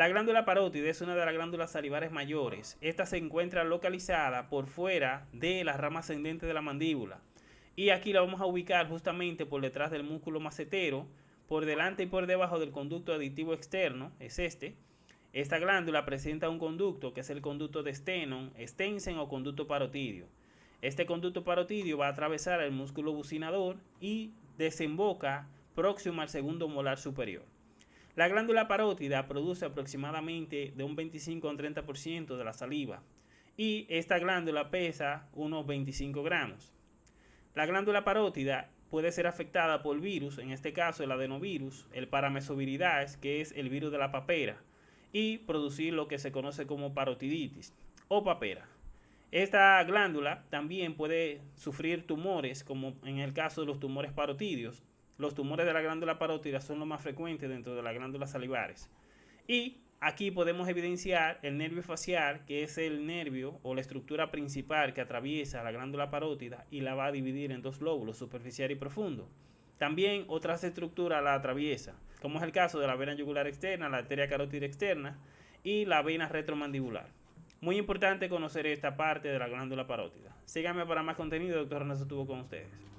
La glándula parótida es una de las glándulas salivares mayores. Esta se encuentra localizada por fuera de la rama ascendente de la mandíbula. Y aquí la vamos a ubicar justamente por detrás del músculo macetero, por delante y por debajo del conducto aditivo externo, es este. Esta glándula presenta un conducto que es el conducto de Stenon, Stensen o conducto parotidio. Este conducto parotidio va a atravesar el músculo bucinador y desemboca próximo al segundo molar superior. La glándula parótida produce aproximadamente de un 25 a un 30% de la saliva y esta glándula pesa unos 25 gramos. La glándula parótida puede ser afectada por virus, en este caso el adenovirus, el paramesoviridae, que es el virus de la papera, y producir lo que se conoce como parotiditis o papera. Esta glándula también puede sufrir tumores, como en el caso de los tumores parotidios, los tumores de la glándula parótida son los más frecuentes dentro de las glándulas salivares. Y aquí podemos evidenciar el nervio facial, que es el nervio o la estructura principal que atraviesa la glándula parótida y la va a dividir en dos lóbulos, superficial y profundo. También otras estructuras la atraviesa, como es el caso de la vena yugular externa, la arteria carótida externa y la vena retromandibular. Muy importante conocer esta parte de la glándula parótida. Síganme para más contenido, doctor Ernesto estuvo con ustedes.